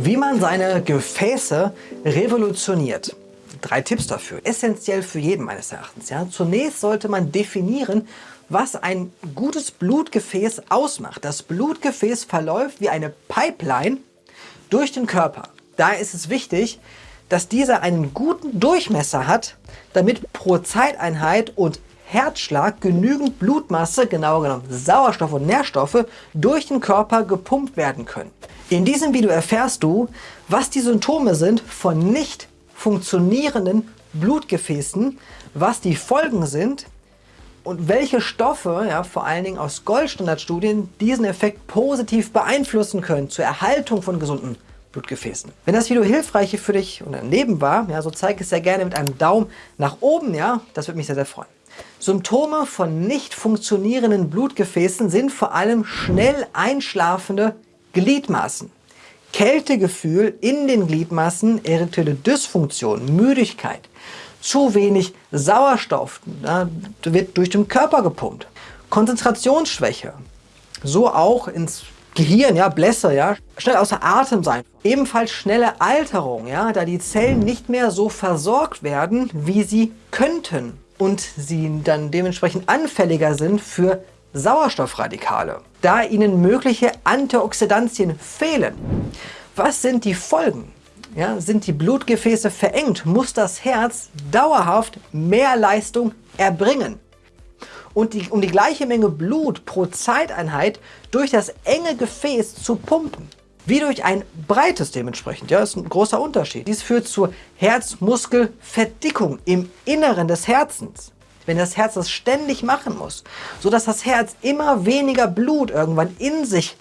Wie man seine Gefäße revolutioniert. Drei Tipps dafür. Essentiell für jeden meines Erachtens. Ja. Zunächst sollte man definieren, was ein gutes Blutgefäß ausmacht. Das Blutgefäß verläuft wie eine Pipeline durch den Körper. Da ist es wichtig, dass dieser einen guten Durchmesser hat, damit pro Zeiteinheit und Herzschlag genügend Blutmasse, genauer genommen Sauerstoff und Nährstoffe, durch den Körper gepumpt werden können. In diesem Video erfährst du, was die Symptome sind von nicht funktionierenden Blutgefäßen, was die Folgen sind und welche Stoffe, ja, vor allen Dingen aus Goldstandardstudien, diesen Effekt positiv beeinflussen können zur Erhaltung von gesunden Blutgefäßen. Wenn das Video hilfreich für dich und dein Leben war, ja, so zeig es sehr gerne mit einem Daumen nach oben, ja, das würde mich sehr, sehr freuen. Symptome von nicht funktionierenden Blutgefäßen sind vor allem schnell einschlafende Gliedmaßen. Kältegefühl in den Gliedmaßen, erektile Dysfunktion, Müdigkeit, zu wenig Sauerstoff ja, wird durch den Körper gepumpt, Konzentrationsschwäche, so auch ins Gehirn, ja, Blässe, ja, schnell außer Atem sein. Ebenfalls schnelle Alterung, ja, da die Zellen nicht mehr so versorgt werden, wie sie könnten und sie dann dementsprechend anfälliger sind für Sauerstoffradikale, da ihnen mögliche Antioxidantien fehlen. Was sind die Folgen? Ja, sind die Blutgefäße verengt, muss das Herz dauerhaft mehr Leistung erbringen. Und die, um die gleiche Menge Blut pro Zeiteinheit durch das enge Gefäß zu pumpen wie durch ein breites dementsprechend. Ja, ist ein großer Unterschied. Dies führt zur Herzmuskelverdickung im Inneren des Herzens. Wenn das Herz das ständig machen muss, sodass das Herz immer weniger Blut irgendwann in sich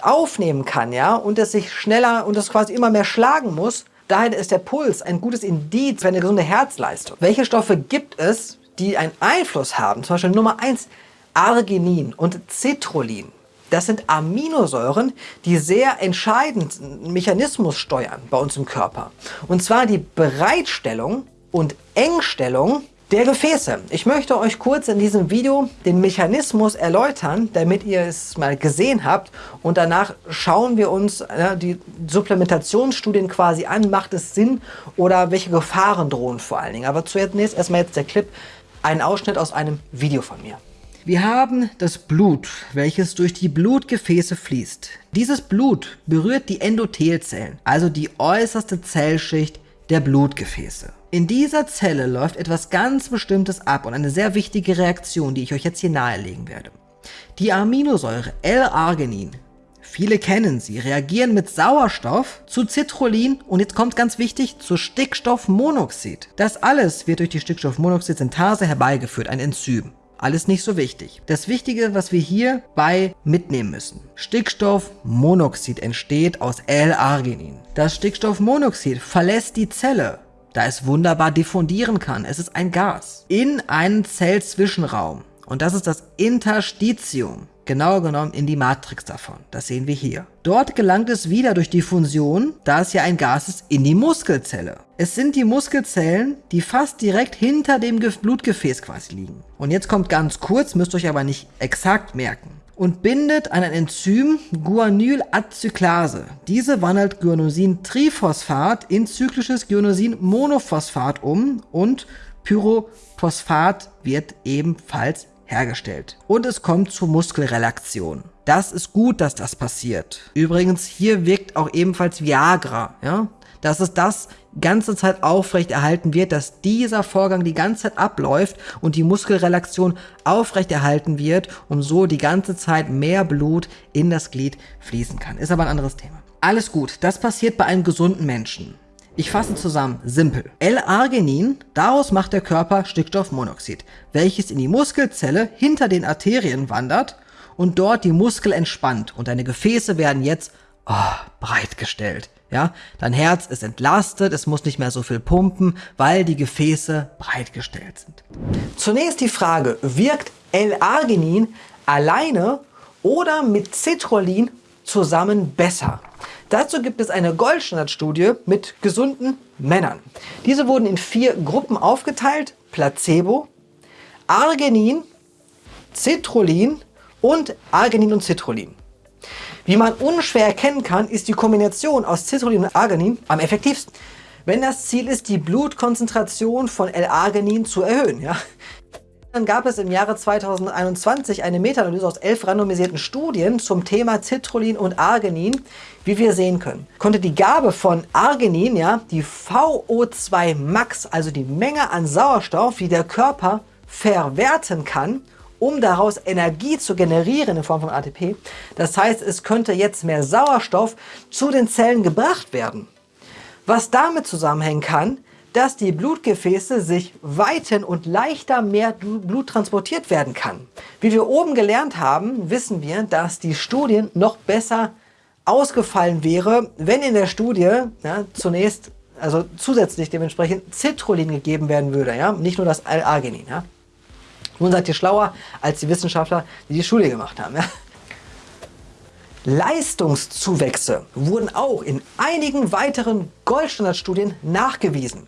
aufnehmen kann, ja, und es sich schneller und es quasi immer mehr schlagen muss, daher ist der Puls ein gutes Indiz für eine gesunde Herzleistung. Welche Stoffe gibt es, die einen Einfluss haben? Zum Beispiel Nummer 1, Arginin und Citrullin. Das sind Aminosäuren, die sehr entscheidend Mechanismus steuern bei uns im Körper. Und zwar die Bereitstellung und Engstellung der Gefäße. Ich möchte euch kurz in diesem Video den Mechanismus erläutern, damit ihr es mal gesehen habt. Und danach schauen wir uns ja, die Supplementationsstudien quasi an. Macht es Sinn oder welche Gefahren drohen vor allen Dingen? Aber zunächst erstmal jetzt der Clip, ein Ausschnitt aus einem Video von mir. Wir haben das Blut, welches durch die Blutgefäße fließt. Dieses Blut berührt die Endothelzellen, also die äußerste Zellschicht der Blutgefäße. In dieser Zelle läuft etwas ganz Bestimmtes ab und eine sehr wichtige Reaktion, die ich euch jetzt hier nahelegen werde. Die Aminosäure L-Arginin, viele kennen sie, reagieren mit Sauerstoff zu Citrullin und jetzt kommt ganz wichtig, zu Stickstoffmonoxid. Das alles wird durch die Stickstoffmonoxid-Synthase herbeigeführt, ein Enzym. Alles nicht so wichtig. Das Wichtige, was wir hierbei mitnehmen müssen. Stickstoffmonoxid entsteht aus L-Arginin. Das Stickstoffmonoxid verlässt die Zelle, da es wunderbar diffundieren kann. Es ist ein Gas. In einen Zellzwischenraum. Und das ist das Interstitium genauer genommen in die Matrix davon. Das sehen wir hier. Dort gelangt es wieder durch die Fusion, da es ja ein Gas ist, in die Muskelzelle. Es sind die Muskelzellen, die fast direkt hinter dem Blutgefäß quasi liegen. Und jetzt kommt ganz kurz, müsst euch aber nicht exakt merken und bindet an ein Enzym Guanylacyclase. Diese wandelt Guanosin-Triphosphat in zyklisches Guanosin-Monophosphat um und Pyrophosphat wird ebenfalls hergestellt. Und es kommt zur Muskelrelaktion. Das ist gut, dass das passiert. Übrigens, hier wirkt auch ebenfalls Viagra, ja? Dass es das ganze Zeit aufrecht erhalten wird, dass dieser Vorgang die ganze Zeit abläuft und die Muskelrelaktion aufrecht erhalten wird, um so die ganze Zeit mehr Blut in das Glied fließen kann. Ist aber ein anderes Thema. Alles gut, das passiert bei einem gesunden Menschen. Ich fasse zusammen, simpel. L-Arginin, daraus macht der Körper Stickstoffmonoxid, welches in die Muskelzelle hinter den Arterien wandert und dort die Muskel entspannt und deine Gefäße werden jetzt oh, breitgestellt. Ja, dein Herz ist entlastet, es muss nicht mehr so viel pumpen, weil die Gefäße breitgestellt sind. Zunächst die Frage, wirkt L-Arginin alleine oder mit Citrullin zusammen besser? Dazu gibt es eine Goldstandardstudie mit gesunden Männern. Diese wurden in vier Gruppen aufgeteilt. Placebo, Arginin, Citrullin und Arginin und Citrullin. Wie man unschwer erkennen kann, ist die Kombination aus Citrullin und Arginin am effektivsten. Wenn das Ziel ist, die Blutkonzentration von L-Arginin zu erhöhen. Ja? Dann gab es im Jahre 2021 eine Meta-Analyse aus elf randomisierten Studien zum Thema Citrullin und Arginin, wie wir sehen können. Konnte die Gabe von Arginin, ja, die VO2 Max, also die Menge an Sauerstoff, die der Körper verwerten kann, um daraus Energie zu generieren in Form von ATP. Das heißt, es könnte jetzt mehr Sauerstoff zu den Zellen gebracht werden. Was damit zusammenhängen kann, dass die Blutgefäße sich weiten und leichter mehr Blut transportiert werden kann. Wie wir oben gelernt haben, wissen wir, dass die Studie noch besser ausgefallen wäre, wenn in der Studie ja, zunächst, also zusätzlich dementsprechend Citrullin gegeben werden würde, ja, nicht nur das L-Arginin. Ja. Nun seid ihr schlauer als die Wissenschaftler, die die Studie gemacht haben. Ja? Leistungszuwächse wurden auch in einigen weiteren Goldstandardstudien nachgewiesen.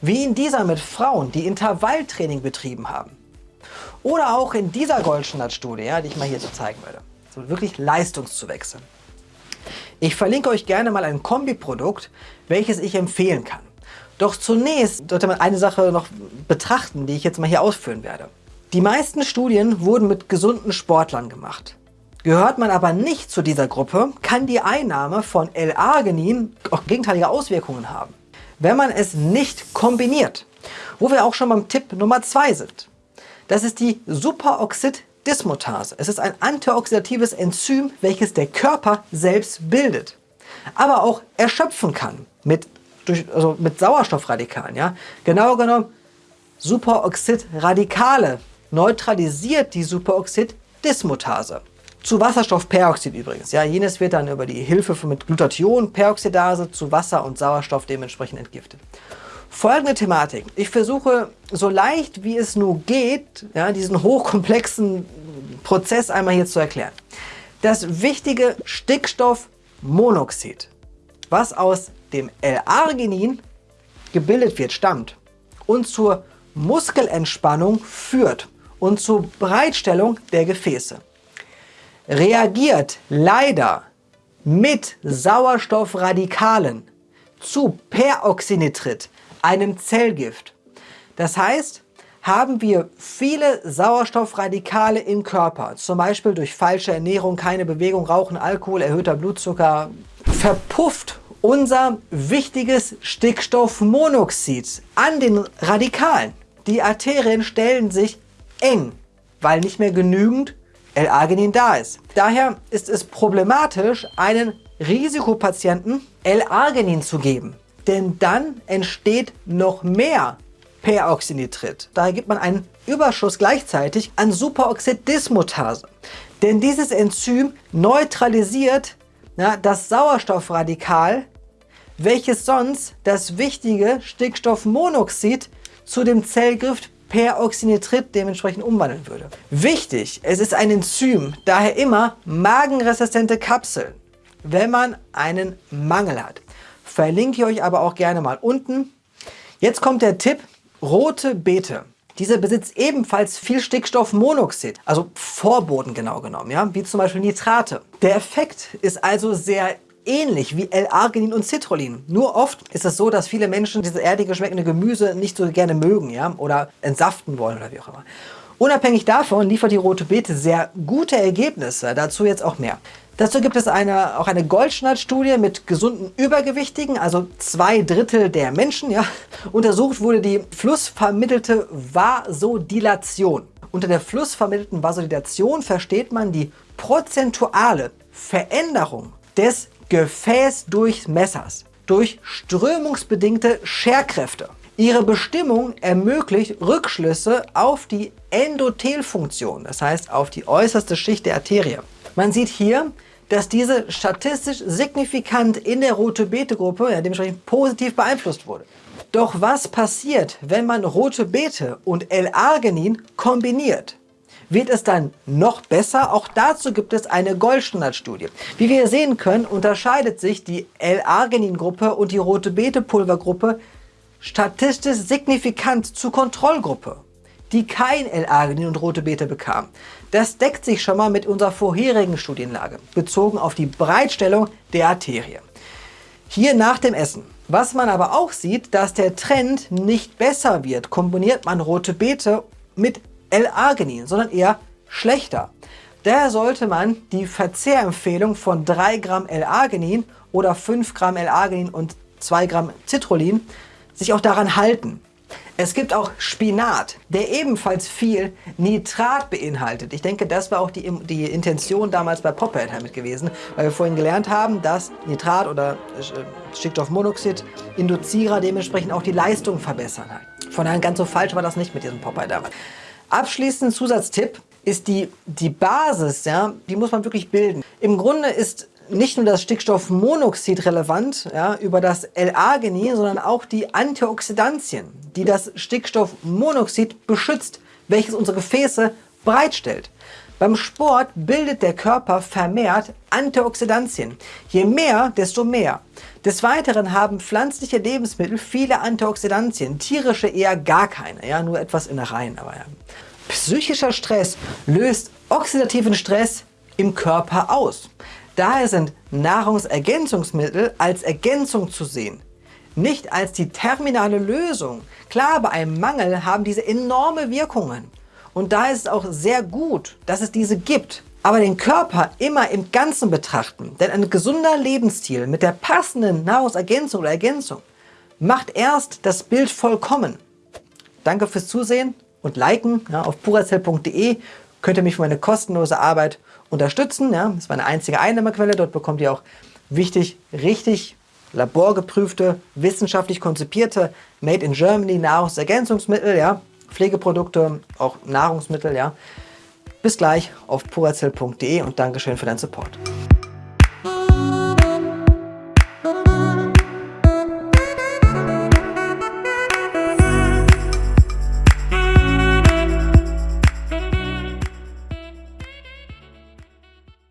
Wie in dieser mit Frauen, die Intervalltraining betrieben haben. Oder auch in dieser Goldstandardstudie, ja, die ich mal hier so zeigen werde. So wirklich Leistungszuwächse. Ich verlinke euch gerne mal ein Kombiprodukt, welches ich empfehlen kann. Doch zunächst sollte man eine Sache noch betrachten, die ich jetzt mal hier ausführen werde. Die meisten Studien wurden mit gesunden Sportlern gemacht. Gehört man aber nicht zu dieser Gruppe, kann die Einnahme von L-Arginin auch gegenteilige Auswirkungen haben, wenn man es nicht kombiniert. Wo wir auch schon beim Tipp Nummer 2 sind. Das ist die Superoxid-Dismutase. Es ist ein antioxidatives Enzym, welches der Körper selbst bildet, aber auch erschöpfen kann mit, durch, also mit Sauerstoffradikalen. Ja? Genau genommen Superoxid-Radikale neutralisiert die Superoxid-Dismutase. Zu Wasserstoffperoxid übrigens. Ja, jenes wird dann über die Hilfe mit Glutathion-Peroxidase zu Wasser und Sauerstoff dementsprechend entgiftet. Folgende Thematik. Ich versuche so leicht wie es nur geht, ja, diesen hochkomplexen Prozess einmal hier zu erklären. Das wichtige Stickstoffmonoxid, was aus dem L-Arginin gebildet wird, stammt und zur Muskelentspannung führt und zur Bereitstellung der Gefäße. Reagiert leider mit Sauerstoffradikalen zu Peroxynitrit, einem Zellgift. Das heißt, haben wir viele Sauerstoffradikale im Körper, zum Beispiel durch falsche Ernährung, keine Bewegung, Rauchen, Alkohol, erhöhter Blutzucker, verpufft unser wichtiges Stickstoffmonoxid an den Radikalen. Die Arterien stellen sich eng, weil nicht mehr genügend L-Arginin da ist. Daher ist es problematisch, einen Risikopatienten L-Arginin zu geben. Denn dann entsteht noch mehr Peroxynitrit. Daher gibt man einen Überschuss gleichzeitig an Superoxid-Dismutase. Denn dieses Enzym neutralisiert ja, das Sauerstoffradikal, welches sonst das wichtige Stickstoffmonoxid zu dem Zellgift Peroxynitrit dementsprechend umwandeln würde. Wichtig, es ist ein Enzym, daher immer magenresistente Kapseln, wenn man einen Mangel hat. Verlinke ich euch aber auch gerne mal unten. Jetzt kommt der Tipp, rote Beete. Dieser besitzt ebenfalls viel Stickstoffmonoxid, also Vorboden genau genommen, ja, wie zum Beispiel Nitrate. Der Effekt ist also sehr ähnlich wie L-Arginin und Citrullin. Nur oft ist es so, dass viele Menschen dieses erdige schmeckende Gemüse nicht so gerne mögen ja? oder entsaften wollen oder wie auch immer. Unabhängig davon liefert die rote Beete sehr gute Ergebnisse, dazu jetzt auch mehr. Dazu gibt es eine, auch eine Goldstandard-Studie mit gesunden Übergewichtigen, also zwei Drittel der Menschen. Ja. Untersucht wurde die flussvermittelte Vasodilation. Unter der flussvermittelten Vasodilation versteht man die prozentuale Veränderung des Gefäßdurchmessers durch strömungsbedingte Scherkräfte. Ihre Bestimmung ermöglicht Rückschlüsse auf die Endothelfunktion, das heißt auf die äußerste Schicht der Arterie. Man sieht hier, dass diese statistisch signifikant in der Rote-Bete-Gruppe ja, dementsprechend positiv beeinflusst wurde. Doch was passiert, wenn man Rote Beete und L-Arginin kombiniert? Wird es dann noch besser. Auch dazu gibt es eine Goldstandardstudie. Wie wir sehen können, unterscheidet sich die L-Arginin-Gruppe und die rote Bete-Pulvergruppe statistisch signifikant zur Kontrollgruppe. die kein L-Arginin und rote Beete bekamen. Das deckt sich schon mal mit unserer vorherigen Studienlage, bezogen auf die Breitstellung der Arterie. Hier nach dem Essen. Was man aber auch sieht, dass der Trend nicht besser wird, kombiniert man rote Beete mit L-Arginin, sondern eher schlechter. Daher sollte man die Verzehrempfehlung von 3 Gramm L-Arginin oder 5 Gramm L-Arginin und 2 Gramm Citrullin sich auch daran halten. Es gibt auch Spinat, der ebenfalls viel Nitrat beinhaltet. Ich denke, das war auch die, die Intention damals bei Pophead damit gewesen, weil wir vorhin gelernt haben, dass Nitrat oder äh, Stickstoffmonoxid Induzierer dementsprechend auch die Leistung verbessern. Von daher ganz so falsch war das nicht mit diesem Popeye damals. Abschließend Zusatztipp ist die, die Basis, ja, die muss man wirklich bilden. Im Grunde ist nicht nur das Stickstoffmonoxid relevant ja, über das L-Arginin, sondern auch die Antioxidantien, die das Stickstoffmonoxid beschützt, welches unsere Gefäße bereitstellt. Beim Sport bildet der Körper vermehrt Antioxidantien. Je mehr, desto mehr. Des Weiteren haben pflanzliche Lebensmittel viele Antioxidantien, tierische eher gar keine, ja, nur etwas Innereien. Aber ja. Psychischer Stress löst oxidativen Stress im Körper aus. Daher sind Nahrungsergänzungsmittel als Ergänzung zu sehen, nicht als die terminale Lösung. Klar, bei einem Mangel haben diese enorme Wirkungen. Und da ist es auch sehr gut, dass es diese gibt. Aber den Körper immer im Ganzen betrachten. Denn ein gesunder Lebensstil mit der passenden Nahrungsergänzung oder Ergänzung macht erst das Bild vollkommen. Danke fürs Zusehen und liken. Ja, auf purazell.de könnt ihr mich für meine kostenlose Arbeit unterstützen. Ja, das ist meine einzige Einnahmequelle. Dort bekommt ihr auch wichtig, richtig laborgeprüfte, wissenschaftlich konzipierte Made in Germany Nahrungsergänzungsmittel, ja, Pflegeprodukte, auch Nahrungsmittel. Ja. Bis gleich auf purazell.de und Dankeschön für deinen Support.